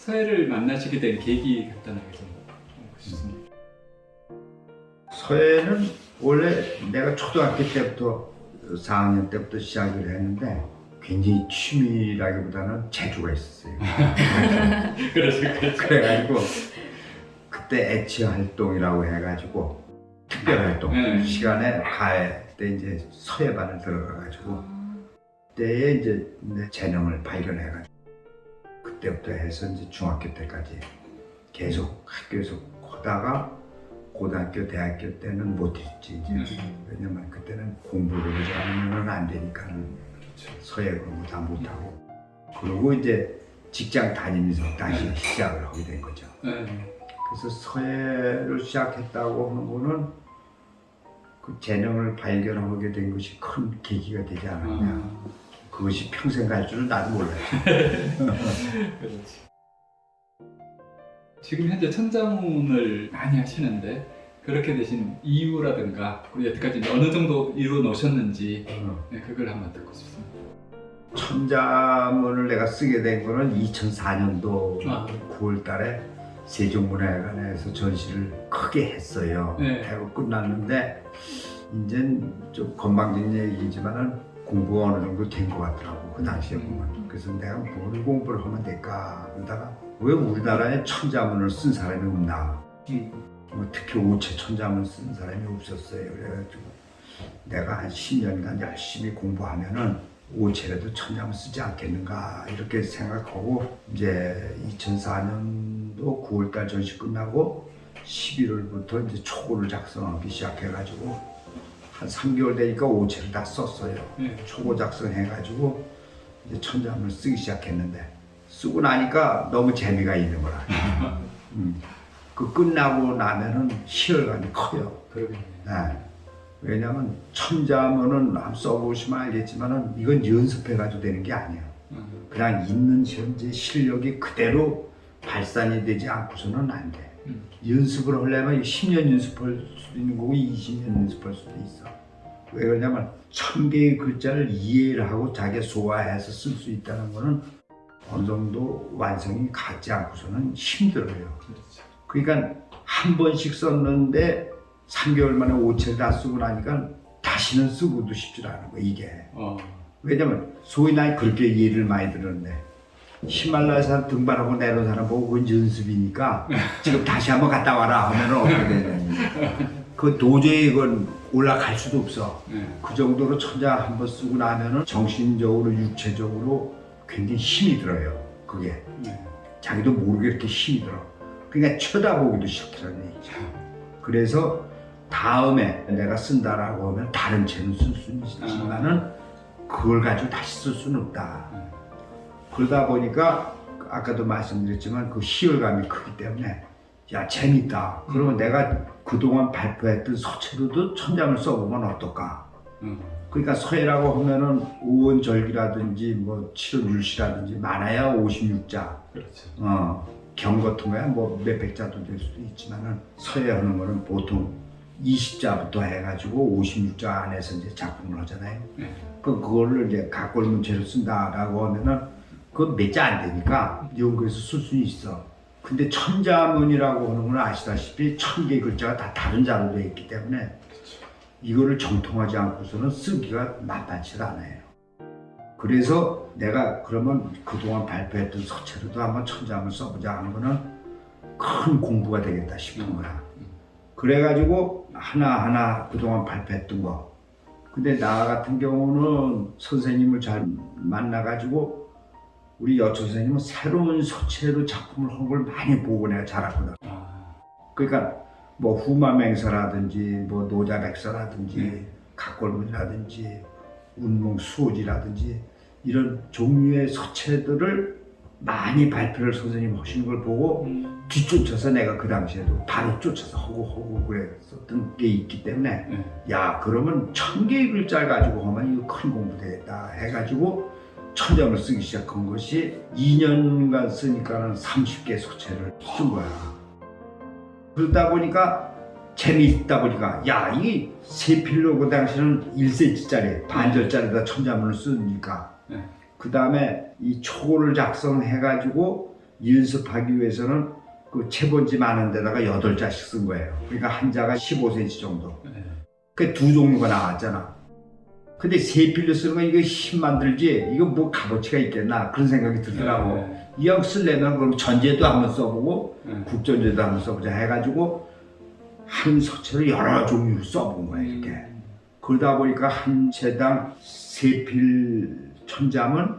서해를 만나시게 된 계기 간단하게 좀 싶습니다. 서해는 원래 내가 초등학교 때부터 4학년 때부터 시작을 했는데 굉장히 취미라기보다는 재주가 있었어요. 그렇죠, 그렇죠. 그래가지고 그때 애치 활동이라고 해가지고 특별 활동 네. 시간에 가해 때 이제 서해반을 들어가가지고 그때에 이제 내 재능을 발견해가지고 그때부터 해서 이제 중학교 때까지 계속 학교에서 하다가 고등학교 대학교 때는 못했지 음. 왜냐면 그때는 공부를 하지 않으면 안 되니까는 서예 공부 다 못하고 그리고 이제 직장 다니면서 다시 시작을 하게 된 거죠. 네. 그래서 서예를 시작했다고 하는 거는 그 재능을 발견하게 된 것이 큰 계기가 되지 않았냐. 아, 그것이 평생 갈 줄은 나도. 그렇지. 지금 현재 천자문을 많이 하시는데 그렇게 되신 이유라든가 그리고 여태까지 어느 정도 이루어 놓으셨는지 어. 네, 그걸 한번 듣고 싶습니다. 천자문을 내가 쓰게 된 거는 2004년도 아. 9월 달에 세종문화회관에서 전시를 크게 했어요. 네. 하고 끝났는데 이젠 좀 건방진 얘기지만은 공부가 어느 정도 된 것 같더라고 그 당시에 음. 보면 그래서 내가 뭘 공부를 하면 될까 그러다가 왜 우리나라에 천자문을 쓴 사람이 없나 음. 뭐 특히 오체 천자문 쓴 사람이 없었어요 그래가지고 내가 한 10년간 열심히 공부하면은 오체라도 천자문 쓰지 않겠는가 이렇게 생각하고 이제 2004년도 9월달 전시 끝나고 11월부터 이제 초고를 작성하기 시작해가지고 한 3개월 되니까 오체를 다 썼어요. 네. 초고 작성해가지고 이제 천자문을 쓰기 시작했는데 쓰고 나니까 너무 재미가 있는 거라. 음. 그 끝나고 나면은 희열감이 커요. 그러겠네요. 네. 왜냐면 천자문은 한번 써보시면 알겠지만은 이건 연습해가지고 되는 게 아니야. 음. 그냥 있는 현재 실력이 그대로 발산이 되지 않고서는 안 돼. 음. 연습을 하려면 10년 연습할 수도 있는 거고 20년 연습할 수도 있어. 왜 그러냐면 천 개의 글자를 이해를 하고 자기 소화해서 쓸 수 있다는 거는 어느 정도 완성이 갖지 않고서는 힘들어요. 그렇죠. 그러니까 한 번씩 썼는데 3개월 만에 5채를 다 쓰고 나니까 다시는 쓰고도 싶지 않은 거야 이게. 어. 왜냐면 소위 난 그렇게 예를 많이 들었는데 히말라야 등반하고 내려온 사람 보고 그건 연습이니까 지금 다시 한번 갔다 와라 하면 어떻게 되냐 그 도저히 그건 올라갈 수도 없어. 네. 그 정도로 천자 한번 쓰고 나면은 정신적으로 육체적으로 굉장히 힘이 들어요 그게. 네. 자기도 모르게 이렇게 힘이 들어. 그러니까 쳐다보기도 싫더라는 얘기죠 그래서 다음에 내가 쓴다라고 하면 다른 채는 쓸 수는 있지만은 그걸 가지고 다시 쓸 수는 없다. 음. 그러다 보니까 아까도 말씀드렸지만 그 희열감이 크기 때문에 야 재밌다. 그러면 내가 그동안 발표했던 서체로도 천장을 써보면 어떨까. 음. 그러니까 서해라고 하면은 우원절기라든지 뭐 칠월율시라든지 많아야 56자. 그렇죠. 어, 경 같은 거야 뭐 몇백 자도 될 수도 있지만은 서예 하는 거는 보통 20자부터 해가지고 56자 안에서 이제 작품을 하잖아요. 네. 그 그거를 이제 각골 문체로 쓴다라고 하면은 그건 몇 자 안 되니까 연구해서 쓸 수 있어. 근데 천자문이라고 하는 건 아시다시피 천 개의 글자가 다 다른 자로 되어 있기 때문에 이거를 정통하지 않고서는 쓰기가 만만치 않아요. 그래서 내가 그러면 그동안 발표했던 서체로도 한번 천자문을 써보자 하는 거는 큰 공부가 되겠다 싶은 거야. 그래가지고 하나하나 그동안 발표했던 거. 근데 나 같은 경우는 선생님을 잘 만나가지고 우리 여초 선생님은 새로운 서체로 작품을 한 걸 많이 보고 내가 자랐거든. 아. 그러니까 뭐 후마맹서라든지 뭐 노자백서라든지 네. 각골문이라든지 운몽수호지라든지 이런 종류의 서체들을 많이 발표를 선생님 하시는 걸 보고 음. 뒤쫓아서 내가 그 당시에도 바로 쫓아서 하고 하고 그랬었던 게 있기 때문에 네. 야 그러면 천 개의 글자를 가지고 하면 이거 큰 공부 되겠다 해가지고 천장을 쓰기 시작한 것이 2년간 쓰니까는 30개 소체를 쓴 거야 그러다 보니까 재미있다 보니까 야 이게 세 필로 그 당시는 1cm짜리 반절짜리다 천자문을 쓰니까 네. 그 다음에 이 초고를 작성해 가지고 연습하기 위해서는 그 채본지 많은 데다가 여덟 자씩 쓴 거예요. 그러니까 한 자가 15cm 정도. 네. 그두 종류가 나왔잖아. 근데 세 필로 쓰는 거 이거 힘 만 들지 이거 뭐 값어치가 있겠나 그런 생각이 들더라고. 네. 이왕 쓰려면 그럼 전제도 한번 써보고 네. 국전제도 한번 써보자 해가지고 한 서체를 여러 종류로 써본 거야 이렇게. 음. 그러다 보니까 한 채당 세필 천자문,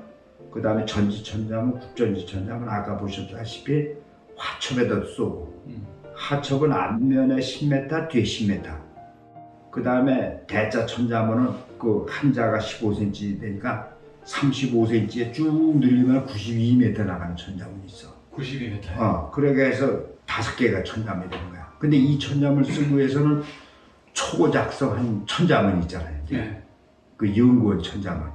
그 다음에 전지 천자문, 국전지 천자문 아까 보셨다시피 화첩에다 쏘고 음. 하첩은 앞면에 10m, 뒤에 10m. 그 다음에 대자 천자문은 그 한자가 15cm 되니까 35cm에 쭉 늘리면 92m 나가는 천자문이 있어. 92m. 어, 그렇게 해서 다섯 개가 천자문이 되는 거야. 근데 이 천자문을 쓰기 위해서는 초고 작성한 천자문 있잖아요. 이제. 네. 그 연구원 천자문.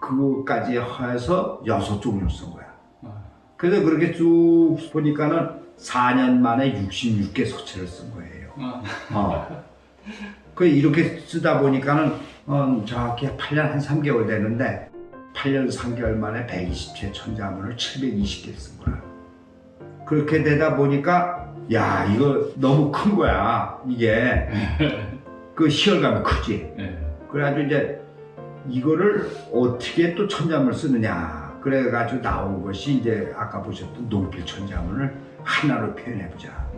그거까지 해서 여섯 종류 쓴 거야. 아. 그래서 그렇게 쭉 보니까는 4년 만에 66개 서체를 쓴 거예요. 아. 어. 그 이렇게 쓰다 보니까는 어, 정확히 8년 한 3개월 되는데 8년 3개월 만에 120체 천자문을 720개 쓴 거야. 그렇게 되다 보니까 야 이거 너무 큰 거야 이게 그 시열감이 크지. 네. 그래가지고 이제 이거를 어떻게 또 천자문을 쓰느냐 그래가지고 나온 것이 이제 아까 보셨던 농필 천자문을 하나로 표현해보자.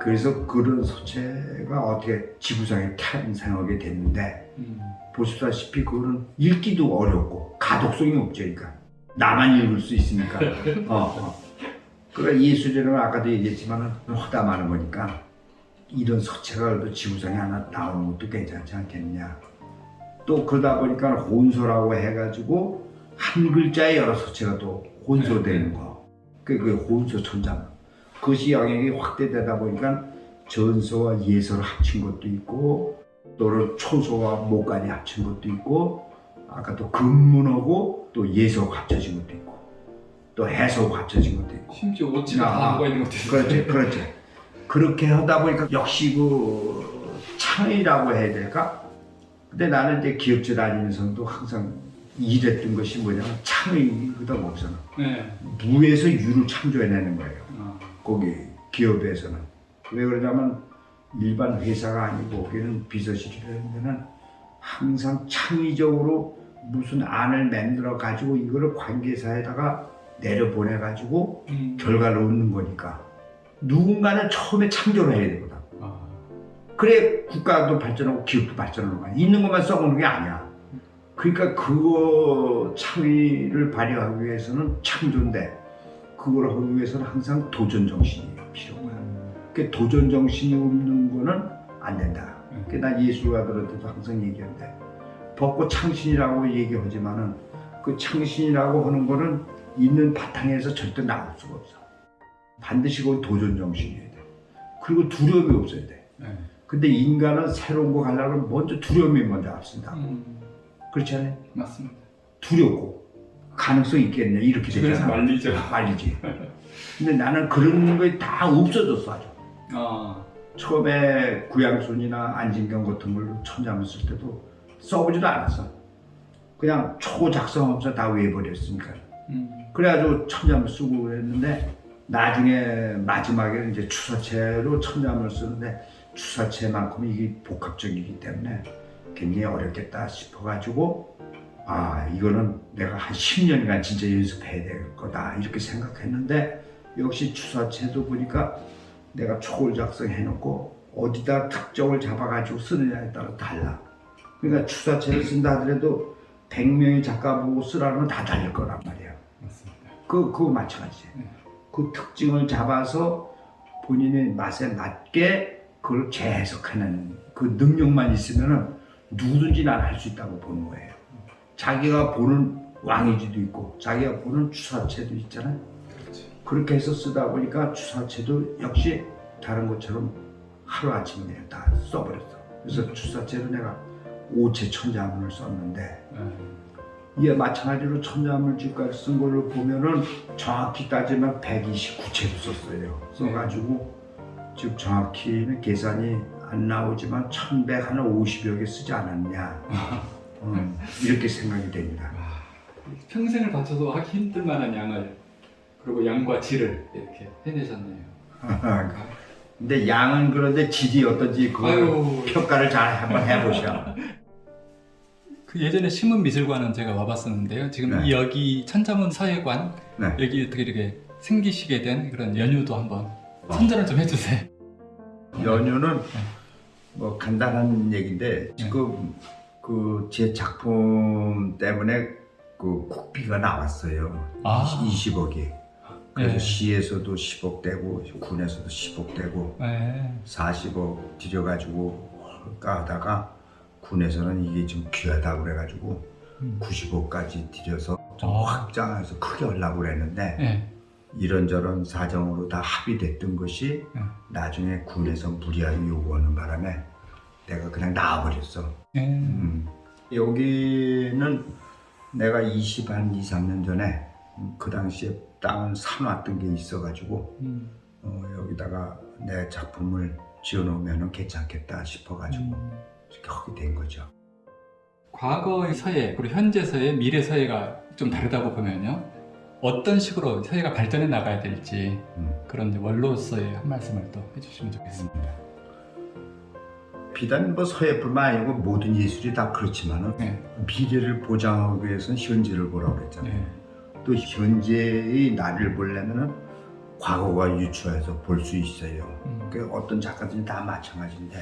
음. 그래서 그런 서체가 어떻게 지구상에 탄생하게 됐는데 음. 보시다시피 그거는 읽기도 어렵고 가독성이 없죠 그러니까 나만 읽을 수 있으니까 어, 어. 그러니까 예술이라는 건 아까도 얘기했지만 허담하는 거니까 이런 서체가 그래도 지구상에 하나 나오는 것도 괜찮지 않겠느냐 또 그러다 보니까 혼소라고 해가지고 한 글자에 여러 서체가 또 혼소되는 거 그, 그 혼소 천자문 그것이 영역이 확대되다 보니까 전서와 예서를 합친 것도 있고 또는 초소와 목간이 합친 것도 있고 아까 또 근문하고 또 예서가 합쳐진 것도 있고 또 해서가 합쳐진 것도 있고 심지어 아, 다 나와 있는 것도 있어요. 그렇지 그렇지 그렇게 하다 보니까 역시 그 창의라고 해야 될까? 근데 나는 이제 기업체 다니면서도 항상 일했던 것이 뭐냐면 창의거든 거기서는 네. 무에서 유를 창조해내는 거예요 아. 거기 기업에서는 왜 그러냐면 일반 회사가 아니고 거기는 비서실이라는 데는 항상 창의적으로 무슨 안을 만들어 가지고 이거를 관계사에다가 내려보내 가지고 음. 결과를 얻는 거니까 누군가는 처음에 창조를 해야 되거든 아. 그래 국가도 발전하고 기업도 발전하는 거야 있는 것만 써보는 게 아니야 그러니까 그거 창의를 발휘하기 위해서는 창조인데 그걸 하기 위해서는 항상 도전 정신이 필요한 거야 그 도전 정신이 없는 거는 안 된다. 음. 그난 예술가들한테도 항상 얘기하는데 벚꽃 창신이라고 얘기하지만은 그 창신이라고 하는 거는 있는 바탕에서 절대 나올 수가 없어. 반드시 그건 도전 정신이어야 돼. 그리고 두려움이 없어야 돼. 네. 근데 인간은 새로운 거 가려면 먼저 두려움이 먼저 앞선다. 음. 그렇지 않아요? 맞습니다. 두렵고 가능성 있겠냐 이렇게 되잖아. 말리죠. 말리지. 근데 나는 그런 게 다 없어졌어 아주. 아. 처음에 구양순이나 안진경 같은 걸로 천자문 쓸 때도 써보지도 않았어. 그냥 초 작성하면서 다 외워버렸으니까. 음. 그래가지고 천자문 쓰고 그랬는데 나중에 마지막에는 이제 추사체로 천자문을 쓰는데 추사체만큼 이게 복합적이기 때문에 굉장히 어렵겠다 싶어가지고 아 이거는 내가 한 10년간 진짜 연습해야 될 거다 이렇게 생각했는데 역시 추사체도 보니까 내가 초를 작성해놓고 어디다 특정을 잡아가지고 쓰느냐에 따라 달라. 그러니까 추사체를 쓴다 하더라도 100명의 작가 보고 쓰라면 다 달릴 거란 말이야. 맞습니다. 그, 그거 마찬가지. 네. 그 특징을 잡아서 본인의 맛에 맞게 그걸 재해석하는 그 능력만 있으면 은 누구든지 난 할 수 있다고 보는 거예요. 자기가 보는 왕이지도 있고 자기가 보는 추사체도 있잖아요. 그렇지. 그렇게 해서 쓰다 보니까 추사체도 역시 다른 것처럼 하루아침에 그냥 다 써버렸어. 그래서 추사체로 내가 오체 천자문을 썼는데 네. 이에 마찬가지로 천자문을 지금까지 쓴 걸로 보면은 정확히 따지면 129채로 썼어요. 써가지고 지금 정확히는 계산이 안 나오지만 1150여 개 쓰지 않았냐. 음, 이렇게 생각이 됩니다. 평생을 바쳐서 하기 힘들 만한 양을 그리고 양과 질을 이렇게 해내셨네요. 근데 양은 그런데 질이 어떤지 그. 평가를 잘 한번 해보셔. 그 예전에 신문미술관은 제가 와봤었는데요. 지금 네. 이 여기 천자문 서예관 네. 여기 어떻게 이렇게 생기시게 된 그런 연유도 한번 선전을 좀 해주세요. 연유는 뭐 간단한 얘기인데 지금 그 제 작품 때문에 그 국비가 나왔어요. 아. 20억이. 그래서 네. 시에서도 10억 되고 군에서도 10억 되고 네. 40억 들여가지고 할까 하다가 군에서는 이게 좀 귀하다고 그래가지고 음. 90억까지 들여서 좀 아. 확장해서 크게 하려고 그랬는데 네. 이런저런 사정으로 다 합의됐던 것이 네. 나중에 군에서 무리하게 요구하는 바람에 내가 그냥 나와버렸어. 네. 음. 여기는 내가 20, 한 2, 3년 전에 음, 그 당시에 땅을 사놨던 게 있어가지고 음. 어, 여기다가 내 작품을 지어놓으면 괜찮겠다 싶어가지고 음. 이렇게 하게 된 거죠. 과거의 서예 그리고 현재 서예, 미래 서예가 좀 다르다고 보면요. 어떤 식으로 서예가 발전해 나가야 될지 음. 그런 원로서의 한 말씀을 또 해주시면 좋겠습니다. 비단 뭐 서예뿐만 아니고 모든 예술이 다 그렇지만은 네. 미래를 보장하기 위해서는 현재를 보라고 그랬잖아요. 네. 또 현재의 나를 보려면은 과거가 유추해서 볼 수 있어요. 음. 그 어떤 작가들이 다 마찬가지인데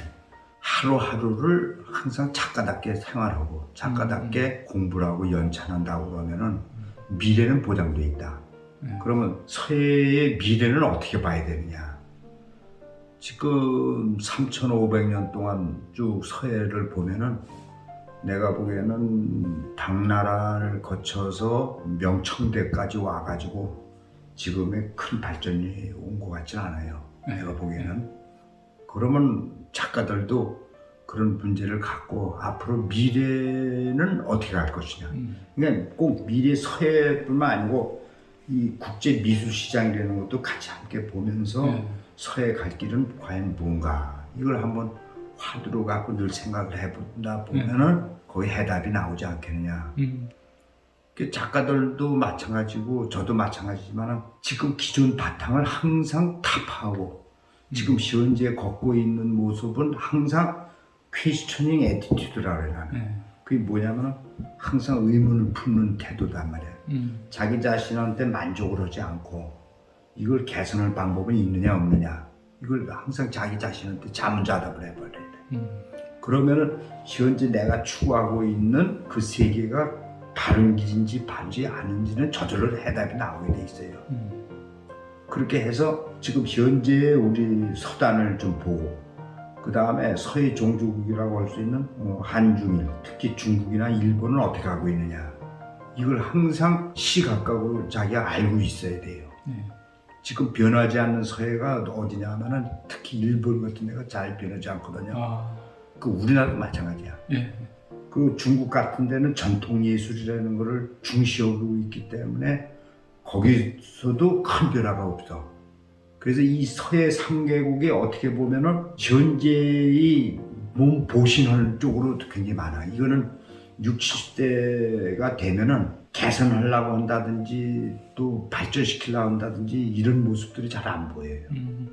하루하루를 항상 작가답게 생활하고 작가답게 공부를 하고 연찬한다고 그러면 은 미래는 보장돼 있다. 네. 그러면 서예의 미래는 어떻게 봐야 되느냐? 지금 3,500년 동안 쭉 서예를 보면은 내가 보기에는 당나라를 거쳐서 명청대까지 와가지고 지금의 큰 발전이 온 것 같진 않아요. 네. 내가 보기에는. 그러면 작가들도 그런 문제를 갖고 앞으로 미래는 어떻게 갈 것이냐. 음. 그러니까 꼭 미래 서예뿐만 아니고 이 국제 미술 시장이라는 것도 같이 함께 보면서 네. 서예 갈 길은 과연 뭔가 이걸 한번 화두로 갖고 늘 생각을 해본다 보면은 거기 해답이 나오지 않겠느냐. 음. 그 작가들도 마찬가지고 저도 마찬가지지만 지금 기존 바탕을 항상 타파하고 지금 현재 걷고 있는 모습은 항상 퀘스처닝 애티튜드라고 해요. 나는. 네. 그게 뭐냐면 항상 의문을 품는 태도단 말이야. 음. 자기 자신한테 만족을 하지 않고 이걸 개선할 방법은 있느냐 없느냐 이걸 항상 자기 자신한테 자문자답을 해버려야 돼. 음. 그러면은 현재 내가 추구하고 있는 그 세계가 바른 길인지 바르지 않은지는 저절로 해답이 나오게 돼 있어요. 음. 그렇게 해서 지금 현재 우리 서단을 좀 보고 그 다음에 서해 종주국이라고 할 수 있는 어, 한중일 특히 중국이나 일본은 어떻게 하고 있느냐 이걸 항상 시각각으로 자기가 알고 있어야 돼요. 네. 지금 변하지 않는 서해가 어디냐 하면은 특히 일본 같은 데가 잘 변하지 않거든요. 아. 그 우리나라도 마찬가지야. 예. 그 중국 같은 데는 전통 예술이라는 것을 중시하고 있기 때문에 거기서도 큰 변화가 없어. 그래서 이 서해 3개국이 어떻게 보면은 현재의 몸 보신할 쪽으로 굉장히 많아. 이거는 60, 70대가 되면은 개선하려고 한다든지 또 발전시키려고 한다든지 이런 모습들이 잘 안 보여요. 음.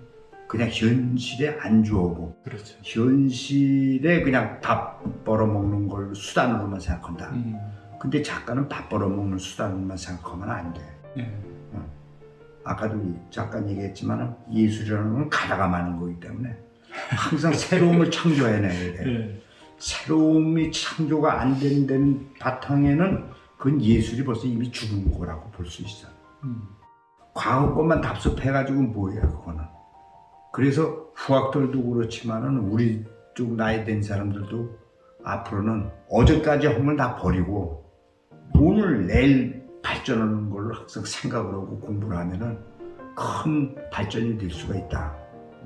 그냥 현실에 안주하고 그렇죠. 현실에 그냥 밥 벌어먹는 걸 수단으로만 생각한다. 음. 근데 작가는 밥 벌어먹는 수단으로만 생각하면 안 돼. 예. 아까도 이 작가 얘기했지만 예술이라는 건 가다가 마는 거기 때문에 항상 새로움을 창조해내야 돼. 예. 새로움이 창조가 안 된다는 바탕에는 그건 예술이 벌써 이미 죽은 거라고 볼 수 있어. 음. 과거 것만 답습해가지고 뭐야 그거는. 그래서 후학들도 그렇지만은 우리 쪽 나이 된 사람들도 앞으로는 어제까지 한걸다 버리고 오늘 내일 발전하는 걸로 항상 생각을 하고 공부를 하면은 큰 발전이 될 수가 있다.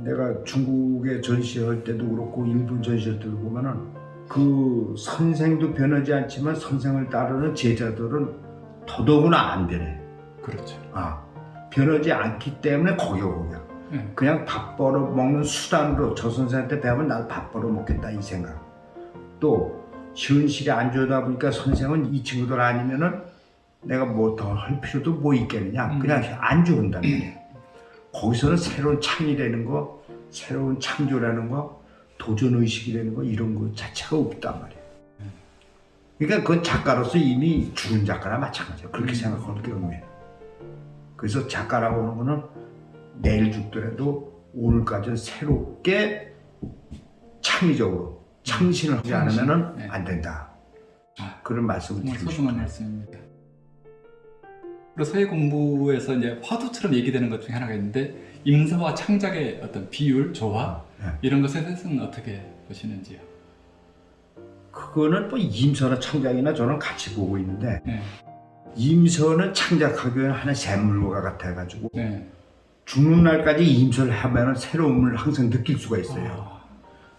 내가 중국에 전시할 때도 그렇고 일본 전시할 때도 보면은 그 선생도 변하지 않지만 선생을 따르는 제자들은 더더구나 안 되네. 그렇죠. 아, 변하지 않기 때문에 거기가 거기야. 예. 그냥 밥 벌어 먹는 수단으로 저 선생한테 배우면 나도 밥 벌어 먹겠다 이 생각. 또 현실이 안 좋다 보니까 선생은 이 친구들 아니면은 내가 뭐 더 할 필요도 뭐 있겠느냐 음. 그냥 안 좋은단 말이야 거기서는 새로운 창이라는 거 새로운 창조라는 거 도전 의식이라는 거 이런 거 자체가 없단 말이야 그러니까 그건 작가로서 이미 죽은 작가나 마찬가지야 그렇게 음. 생각하는 게 의미야 그래서 작가라고 하는 거는 내일 죽더라도 오늘까지는 새롭게 창의적으로 창신을 하지 창신. 않으면 네. 안 된다 아, 그런 말씀을 드리고 소중한 싶어요 말씀입니다. 그리고 서예 공부에서 이제 화두처럼 얘기되는 것 중에 하나가 있는데 임사와 창작의 어떤 비율, 조화 네. 이런 것에 대해서는 어떻게 보시는지요? 그거는 뭐 임서나 창작이나 저는 같이 보고 있는데 네, 임서는 창작하기 위한 하나의 샘물과 같아가지고 네. 죽는 날까지 임서를 하면 새로움을 항상 느낄 수가 있어요. 아,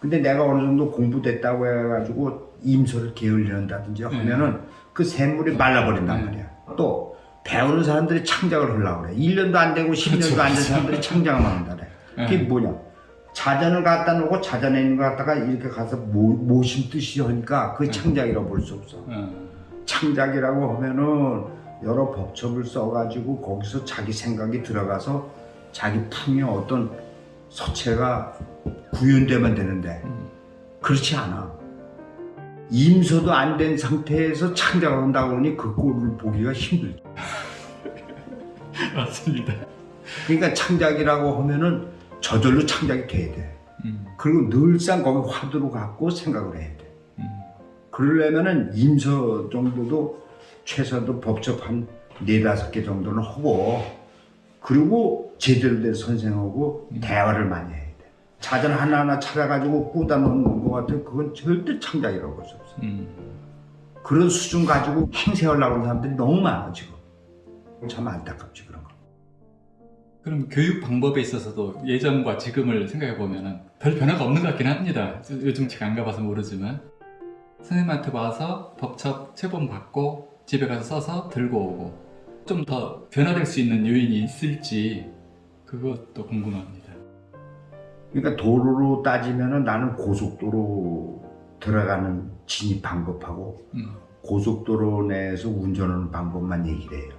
근데 내가 어느 정도 공부됐다고 해가지고 임서를 게을리한다든지 하면은 그 샘물이 말라버린단 네. 말이야. 또 배우는 사람들이 창작을 하려고 그래. 1년도 안 되고 10년도 그렇죠, 안 된. 사람들이 창작을 한다 그래. 그게 네. 뭐냐? 자전을 갖다 놓고 자전에 있는 거 갖다가 이렇게 가서 모, 모심듯이 하니까 그게 네. 창작이라고 볼 수 없어. 어, 창작이라고 하면은 여러 법첩을 써가지고 거기서 자기 생각이 들어가서 자기 풍의 어떤 서체가 구현되면 되는데 음, 그렇지 않아. 임서도 안 된 상태에서 창작을 한다고 하니 그 꼴을 보기가 힘들죠. 맞습니다. 그러니까 창작이라고 하면은 저절로 창작이 돼야 돼. 음, 그리고 늘상 거기 화두로 갖고 생각을 해야 돼. 음, 그러려면은 임서 정도도 최소한도 법적 한 네다섯 개 정도는 하고 그리고 제대로 된 선생하고 음. 대화를 많이 돼. 자전 하나하나 찾아가지고 꾸다 놓는 것 같아. 그건 절대 창작이라고 볼 수 없어. 음. 그런 수준 가지고 행세하려고 하는 사람들이 너무 많아 지금. 참 안타깝지 그런 거. 그럼 교육 방법에 있어서도 예전과 지금을 생각해 보면은 별 변화가 없는 것 같긴 합니다. 요- 요즘 제가 안 가봐서 모르지만 선생님한테 와서 법첩 체본 받고 집에 가서 써서 들고 오고 좀 더 변화될 수 있는 요인이 있을지 그것도 궁금합니다. 그러니까 도로로 따지면은 나는 고속도로 들어가는 진입 방법하고 음, 고속도로 내에서 운전하는 방법만 얘기를 해요.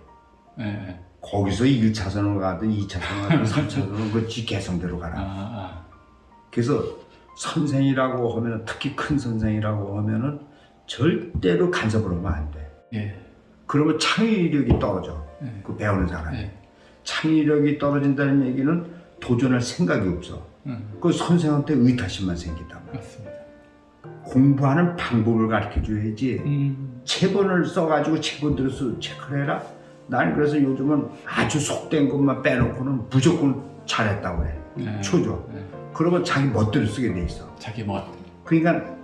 예, 예. 거기서 1차선으로 가든 2차선으로 가든 3차선으로 그지 개성대로 아, 가라. 아, 그래서 선생이라고 하면 특히 큰 선생이라고 하면은 절대로 간섭을 하면 안 돼. 예, 그러면 창의력이 떨어져. 예, 그 배우는 사람이. 예, 창의력이 떨어진다는 얘기는 도전할 생각이 없어. 음, 그 선생한테 의타심만 말이야. 맞습니다. 공부하는 방법을 가르쳐 줘야지. 음, 체본을 써가지고 체본 들어서 체크를 해라. 나는 그래서 요즘은 아주 속된 것만 빼놓고는 무조건 잘했다고 해. 예, 초조. 예. 그러면 자기 멋대로 쓰게 돼 있어. 자기 멋. 그러니까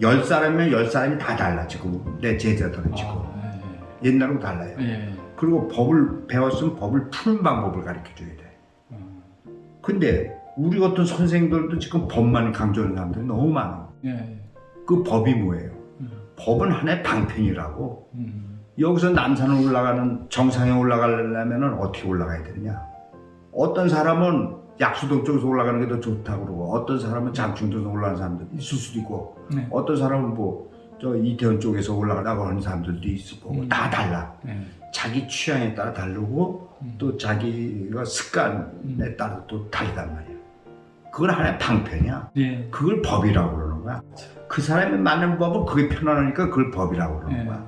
열 사람이면 열 사람이 다 달라 지금 내 제자들은 지금 아, 옛날하고 달라요. 예, 예. 그리고 법을 배웠으면 법을 푸는 방법을 가르쳐 줘야 돼. 음, 근데 우리 같은 선생들도 지금 법만 강조하는 사람들이 너무 많아. 예, 예. 그 법이 뭐예요? 음, 법은 하나의 방편이라고. 음, 여기서 남산을 올라가는 정상에 올라가려면 어떻게 올라가야 되느냐? 어떤 사람은 약수동 쪽에서 올라가는 게 더 좋다고 그러고 어떤 사람은 장충동에서 올라가는 사람도 있을 수도 있고 네. 어떤 사람은 뭐 저 이태원 쪽에서 올라가려고 하는 사람들도 있을 거고 음. 다 달라. 예. 자기 취향에 따라 다르고 음. 또 자기가 습관에 음. 따라 또 다르단 말이야. 그건 하나의 방편이야. 예. 그걸 법이라고 그러는 거야. 그 사람이 맞는 법은 그게 편안하니까 그걸 법이라고 그러는 예. 거야.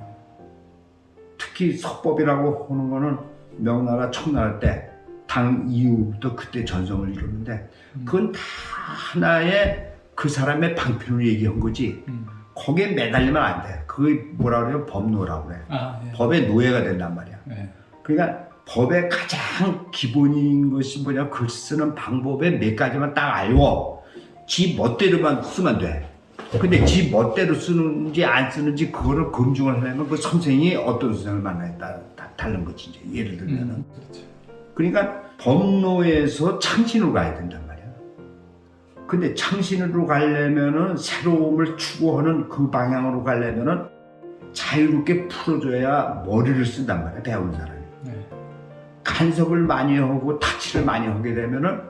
특히 석법이라고 하는 거는 명나라 청나라 때 당 이후부터 그때 전성을 이뤘는데 음. 그건 다 하나의 그 사람의 방편을 얘기한 거지 음. 거기에 매달리면 안 돼. 그게 뭐라 그래요? 법노라고 그래. 아, 예. 법의 노예가 된단 말이야. 예. 그러니까 법의 가장 기본인 것이 뭐냐 글 쓰는 방법에 몇 가지만 딱 알고 지 멋대로만 쓰면 돼. 근데 지 멋대로 쓰는지 안 쓰는지 그거를 검증을 하려면 그 선생이 어떤 선생을 만나에 따라 다 다른 거지 이제 예를 들면은 음, 그렇죠. 그러니까 법로에서 창신으로 가야 된단 말이야. 근데 창신으로 가려면은 새로움을 추구하는 그 방향으로 가려면은 자유롭게 풀어줘야 머리를 쓴단 말이야 배우는 사람이. 네. 간섭을 많이 하고 타치를 많이 하게 되면은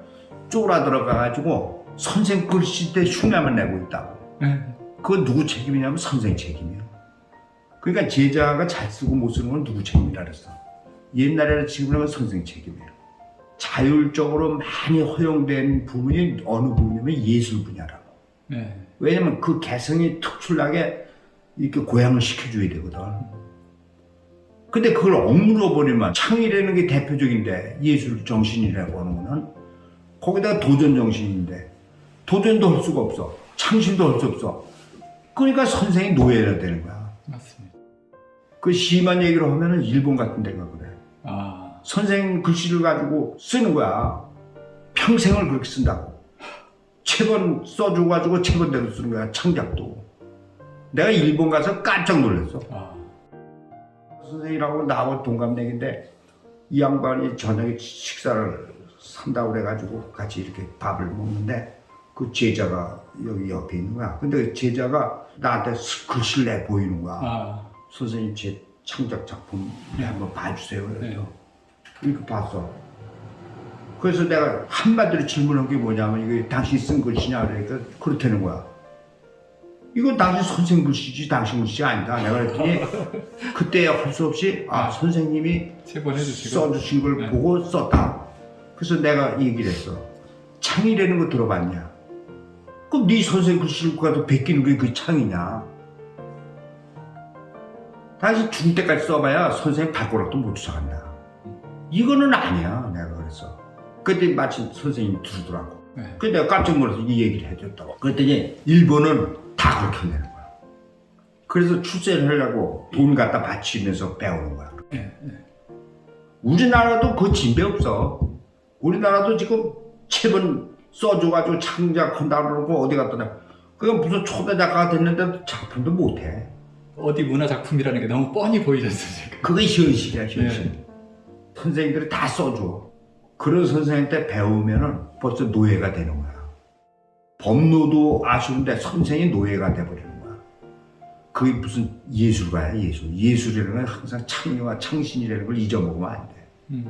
쫄아 들어가 가지고 선생 글씨 때 흉내만 내고 있다고. 네. 그건 누구 책임이냐면 선생 책임이야. 그러니까 제자가 잘 쓰고 못 쓰는 건 누구 책임이라 그랬어. 옛날에는 지금은 선생 책임이에요. 자율적으로 많이 허용된 부분이 어느 부분이면 예술 분야라고. 네. 왜냐면 그 개성이 특출나게 이렇게 고양을 시켜줘야 되거든. 근데 그걸 억눌러 버리면 창의라는 게 대표적인데 예술 정신이라고 하는 거는 거기다가 도전 정신인데 도전도 할 수가 없어. 창신도 할 수 없어. 그러니까 선생이 노예가 되는 거야. 맞습니다. 그 심한 얘기로 하면 은 일본 같은 데가 그래. 아, 선생 글씨를 가지고 쓰는 거야. 평생을 그렇게 쓴다고. 체번 써줘가지고 체번대로 쓰는 거야. 창작도. 내가 일본 가서 깜짝 놀랐어. 아, 선생이라고 나하고 동갑내기인데 이 양반이 저녁에 식사를 산다고 그래가지고 같이 이렇게 밥을 먹는데 그 제자가 여기 옆에 있는 거야. 근데 그 제자가 나한테 스- 글씨를 내 보이는 거야. 아, 선생님 제 창작 작품 한번 봐주세요. 그래서 네. 이렇게 봤어. 그래서 내가 한마디로 질문한 게 뭐냐면 이게 당신 쓴 글씨냐 그러니까 그렇다는 거야. 이건 당신 선생 글씨지 당신 글씨 아니다. 내가 그랬더니 그때 할 수 없이 아 선생님이 체본해 주시고. 써주신 걸 네. 보고 썼다. 그래서 내가 얘기를 했어. 창이라는 거 들어봤냐? 그럼 네 선생 글씨를 가도 베끼는 게 그 창이냐? 다시 죽을 때까지 써봐야 선생님 발가락도 못 쫓아간다. 이거는 아니야. 내가 그랬어. 그때 마침 선생님이 들으더라고. 네. 그래서 내가 깜짝 놀라서 이 얘기를 해줬다고. 그랬더니 일본은 다 그렇게 한다는 거야. 그래서 출세를 하려고 돈 갖다 바치면서 배우는 거야. 네. 네. 우리나라도 그 진배 없어. 우리나라도 지금 책은 써줘가지고 창작한다 그러고 어디 갔더니 그게 무슨 초대 작가가 됐는데 작품도 못해. 어디 문화 작품이라는 게 너무 뻔히 보이잖아요. 지금. 그게 현실이야 현실. 네. 선생님들이 다 써줘. 그런 선생님한테 배우면 은 벌써 노예가 되는 거야. 법노도 아쉬운데 선생이 노예가 돼버리는 거야. 그게 무슨 예술가야 예술. 예술이라는 건 항상 창의와 창신이라는 걸 잊어먹으면 안 돼. 음,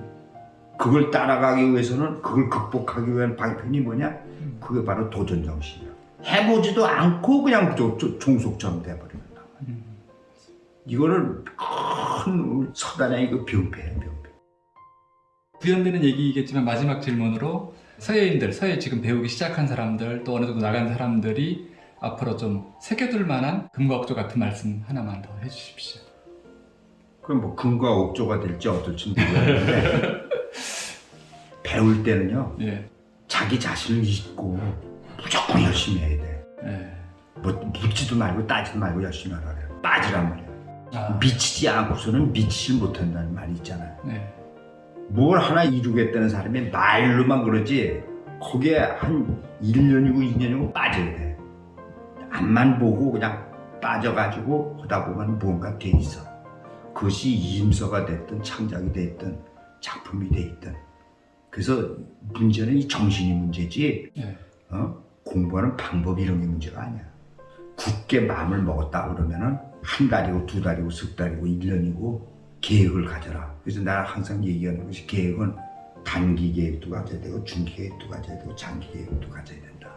그걸 따라가기 위해서는 그걸 극복하기 위한 방편이 뭐냐? 음. 그게 바로 도전 정신이야. 해보지도 않고 그냥 종속처럼 돼버린다. 음. 이거는 큰 서단의 그 병폐야 병폐. 구현되는 얘기겠지만 마지막 질문으로 서예인들, 서예 지금 배우기 시작한 사람들 또 어느 정도 나간 사람들이 앞으로 좀 새겨둘 만한 금과 억조 같은 말씀 하나만 더 해주십시오. 그럼 뭐 금과 옥조가 될지 어떨지 모르겠는데 배울 때는요 예, 자기 자신을 잊고 무조건 열심히 해야 돼. 예. 뭐 묻지도 말고 따지도 말고 열심히 하라 그래. 빠지란 말이야. 아, 미치지 않고서는 미치질 못한다는 말이 있잖아요. 네, 뭘 하나 이루겠다는 사람이 말로만 그러지 거기에 한 1년이고 2년이고 빠져야 돼. 앞만 보고 그냥 빠져가지고 하다 보면 무언가 돼 있어. 그것이 임서가 됐든 창작이 됐든 작품이 됐든 그래서 문제는 이 정신이 문제지 예, 어? 공부하는 방법 이런 게 문제가 아니야. 굳게 마음을 먹었다 그러면 은 한 달이고 두 달이고 석 달이고 일 년이고 계획을 가져라. 그래서 내가 항상 얘기하는 것이 계획은 단기 계획도 가져야 되고 중기 계획도 가져야 되고 장기 계획도 가져야 된다.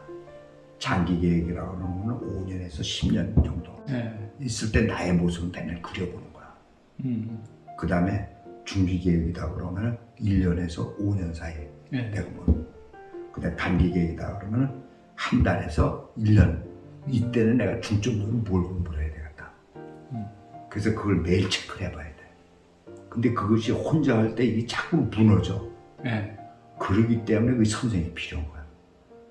장기 계획이라고 하는 거는 5년에서 10년 정도 예. 있을 때 나의 모습을 맨날 그려보는 거야. 음, 그 다음에 중기 계획이다 그러면 1년에서 5년 사이에 예. 내가 뭐 그 다음 단기 계획이다 그러면 한 달에서 1년 이때는 내가 중점적으로 뭘 공부를 해야 되겠다. 음. 그래서 그걸 매일 체크를 해봐야 돼. 근데 그것이 혼자 할 때 이게 자꾸 무너져. 예. 그러기 때문에 그 선생이 필요한 거야.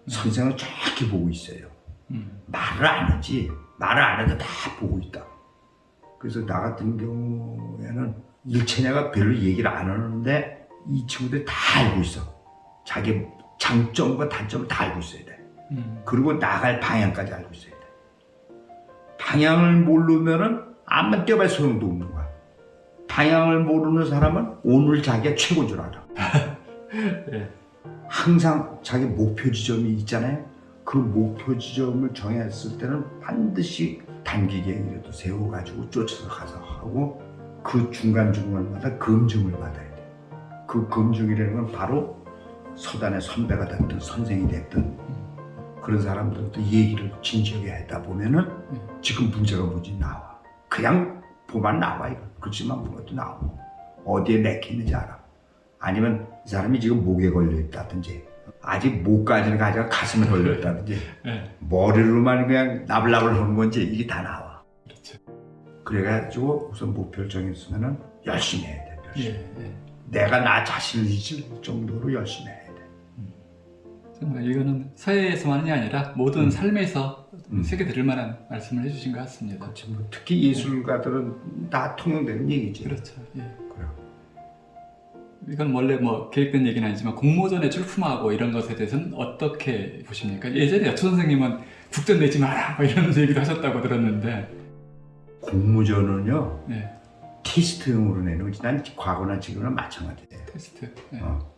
선생은 정확히 보고 있어요. 음, 말을 안 하지. 말을 안 해도 다 보고 있다. 그래서 나 같은 경우에는 일체내가 별로 얘기를 안 하는데 이 친구들이 다 알고 있어. 자기 장점과 단점을 다 알고 있어야 돼. 음, 그리고 나갈 방향까지 알고 있어야 돼. 방향을 모르면은 암만 뛰어봐야 소용도 없는 거야. 방향을 모르는 사람은 오늘 자기가 최고인 줄 알아. 예. 항상 자기 목표 지점이 있잖아요. 그 목표 지점을 정했을 때는 반드시 단기 계획이라도 세워가지고 쫓아서 가서 하고 그 중간중간마다 검증을 받아야 돼. 그 검증이라는 건 바로 서단의 선배가 됐든 선생이 됐든 그런 사람들도 얘기를 진지하게 하다 보면은 지금 문제가 뭐지 나와. 그냥 보면 나와 이거 글씨만 보면 또 나오고 어디에 맥히는지 알아 아니면 이 사람이 지금 목에 걸려 있다든지 아직 목까지는 가지고 가슴에 걸려 있다든지 예, 머리로만 그냥 나불나불 하는 건지 이게 다 나와 그렇죠. 그래가지고 우선 목표를 정했으면 은 열심히 해야 돼 예, 열심히. 예. 내가 나 자신을 잊을 정도로 열심히 정말 이거는 사회에서만이 아니라 모든 음. 삶에서 음. 새겨 들을 만한 말씀을 해주신 것 같습니다. 그렇지 뭐 특히 예술가들은 다 통용되는 얘기지 그렇죠. 예. 그래. 이건 원래 뭐 계획된 얘기는 아니지만 공모전에 출품하고 이런 것에 대해서는 어떻게 보십니까? 예전에 여초 선생님은 국전 내지 마라 뭐 이런 얘기도 하셨다고 들었는데 공모전은요 네, 테스트용으로 내는 거지 난 과거나 지금은 마찬가지예요 테스트 네, 어.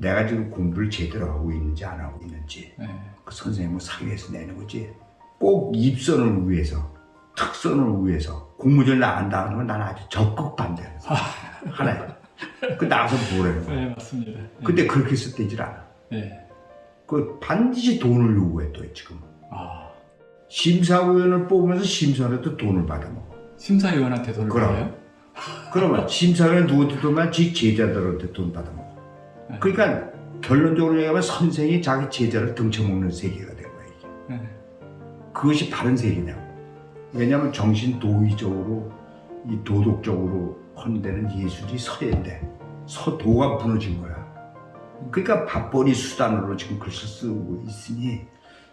내가 지금 공부를 제대로 하고 있는지 안 하고 있는지 네, 그 선생님을 상위해서 내는 거지. 꼭 입선을 위해서 특선을 위해서 공모전 나간다는 건난 아주 적극 반대하는 사람. 하나에 그 나가서 뭐라는 거야. 네, 맞습니다. 네, 근데 그렇게 해서 되질 않아 네. 그 반드시 돈을 요구해 또 지금 아, 심사위원을 뽑으면서 심사위원한테 돈을 받아먹어. 심사위원한테 돈을 그럼. 받아요? 그러면 심사위원 누구한테 돈만 지 제자들한테 돈 받아먹어. 네. 그러니까 결론적으로 얘기하면 선생이 자기 제자를 등쳐먹는 세계가 된 거야 이게. 네, 그것이 바른 세계냐고. 왜냐하면 정신 도의적으로 이 도덕적으로 헌데는 예술이 서예인데 서도가 무너진 거야. 그러니까 밥벌이 수단으로 지금 글씨 쓰고 있으니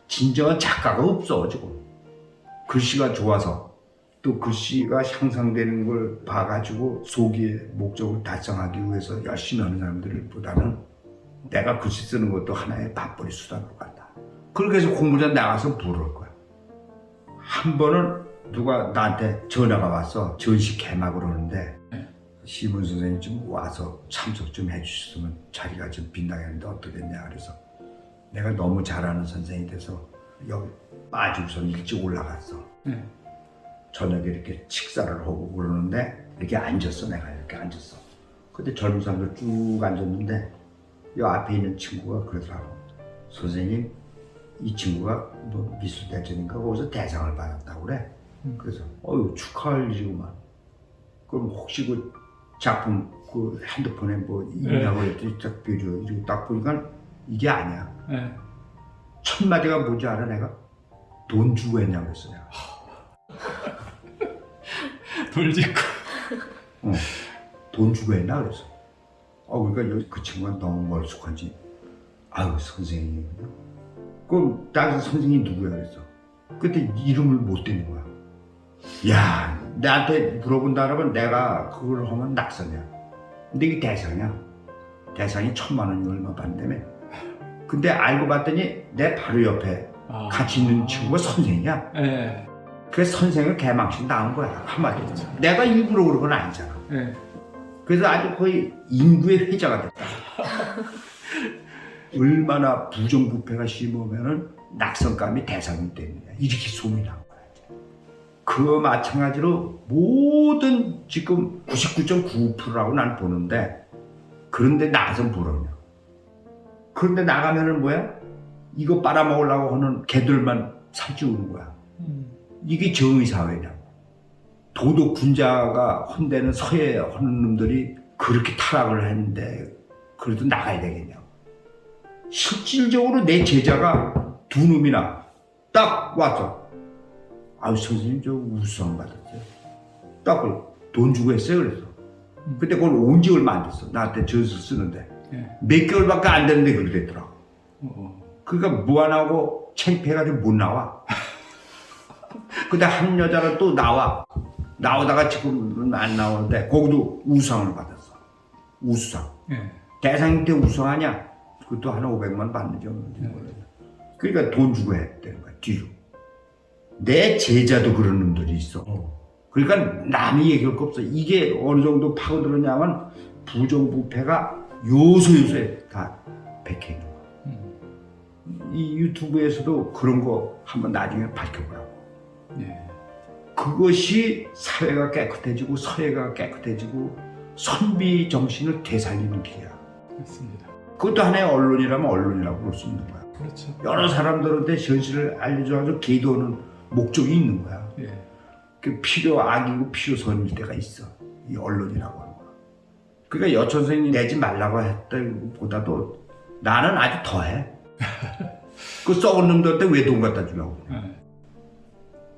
진정한 작가가 없어 지금. 글씨가 좋아서 또 글씨가 향상되는 걸 봐가지고 소기의 목적을 달성하기 위해서 열심히 하는 사람들 보다는 내가 글씨 쓰는 것도 하나의 밥벌이 수단으로 간다 그렇게 해서 공부장 나가서 부를 거야 한 번은 누가 나한테 전화가 와서 전시 개막을 하는데 네. 시문 선생님 좀 와서 참석 좀 해주셨으면 자리가 좀 빈당했는데 어떻겠냐 그래서 내가 너무 잘하는 선생이 돼서 여기 빠지고선 일찍 올라갔어 네. 저녁에 이렇게 식사를 하고 그러는데 이렇게 앉았어 내가 이렇게 앉았어. 근데 젊은 사람들 쭉 앉았는데 이 앞에 있는 친구가 그러더라고 선생님 이 친구가 뭐 미술대전인가? 거기서 대상을 받았다고 그래. 음. 그래서 어유 축하할 일이구만. 그럼 혹시 그 작품 그 핸드폰에 뭐 있냐고 그랬더니 딱 비춰 이렇게 딱 보니까 이게 아니야. 네. 첫 마디가 뭔지 알아 내가 돈 주고 했냐고 했어 내가 돌 짓고. 어, 돈 주고 했나 그래서? 어 그러니까 그 친구가 너무 멀쑥한지. 아유 선생님. 그럼 다른 선생님이 누구야 그랬어 그때 이름을 못 대는 거야. 야 나한테 물어본다 그러면 내가 그걸 하면 낙선이야. 근데 이게 대상이야. 대상이 천만 원이 얼마 받는다며? 근데 알고 봤더니 내 바로 옆에 아. 같이 있는 친구가 선생이야. 네. 그래서 선생을 개망신 당한 거야 한마디로 내가 일부러 그런 건 아니잖아 네. 그래서 아주 거의 인구의 회자가 됐다. 얼마나 부정부패가 심하면은 낙선감이 대상이 되느냐 이렇게 소문이 난 거야. 그 마찬가지로 모든 지금 99.9%라고 난 보는데 그런데 나가서 부르냐. 그런데 나가면은 뭐야? 이거 빨아먹으려고 하는 개들만 살찌우는 거야. 음. 이게 정의 사회냐고. 도덕 군자가 헌대는 서예 하는 놈들이 그렇게 타락을 했는데 그래도 나가야 되겠냐고. 실질적으로 내 제자가 두 놈이나 딱 와서 아유 선생님 저 우수상 받았어요. 딱 돈 주고 했어요 그래서. 근데 그걸 온지 얼마 안 됐어. 나한테 전수 쓰는데. 네. 몇 개월밖에 안 됐는데 그러더라고. 어. 그러니까 무안하고 창피해가지고 못 나와. 근데 한 여자는 또 나와. 나오다가 지금은 안 나오는데 거기도 우상을 받았어. 우수상. 네. 대상 때 우수하냐? 그것도 한 500만 받는지 없는지 몰라요. 그러니까 돈 주고 해야 되는 거야, 뒤로. 내 제자도 그런 놈들이 있어. 그러니까 남이 얘기할 거 없어. 이게 어느 정도 파고들었냐면 부정부패가 요소요소에 다 백해 있는 거야. 음. 이 유튜브에서도 그런 거 한번 나중에 밝혀보라고. 네. 그것이 사회가 깨끗해지고 서예가 깨끗해지고 선비 정신을 되살리는 길이야. 맞습니다. 그것도 하나의 언론이라면 언론이라고 볼 수 있는 거야. 그렇죠. 여러 사람들한테 현실을 알려줘가지고 기도하는 목적이 있는 거야. 예. 그 필요 악이고 필요 선일 때가 있어. 이 언론이라고 하는 거는. 그러니까 여천 선생님 내지 말라고 했던 것보다도 나는 아주 더해. 그 썩은 놈들한테 왜 돈 갖다 주냐고. 네.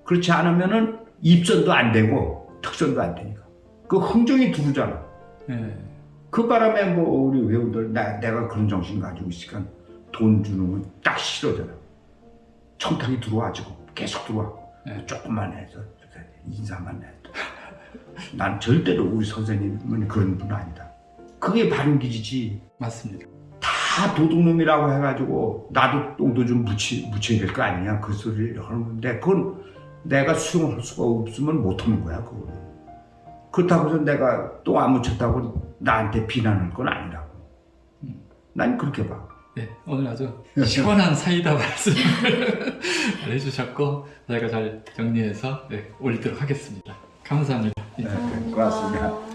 그렇지 않으면은 입선도 안 되고 특선도 안 되니까. 그 흥정이 두르잖아. 네. 그 바람에 뭐 우리 회원들 나, 내가 그런 정신 가지고 있으니까 돈 주는 건 딱 싫어잖아. 청탁이 들어와지고 계속 들어와. 네. 조금만 해서 인사만 해도. 난 절대로 우리 선생님은 그런 분 아니다. 그게 바른 기지지. 맞습니다. 다 도둑놈이라고 해가지고 나도 똥도 좀 묻히, 묻혀야 될 거 아니냐 그 소리를 하는 건데 그건 내가 수용할 수가 없으면 못하는 거야 그거는. 그렇다고 해서 내가 똥안 묻혔다고 나한테 비난할 건 아니라고. 난 그렇게 봐. 네, 오늘 아주 시원한 사이다 말씀을 해주셨고 저희가 잘 정리해서 네, 올리도록 하겠습니다. 감사합니다. 네, 고맙습니다